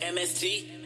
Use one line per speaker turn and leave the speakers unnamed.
MST.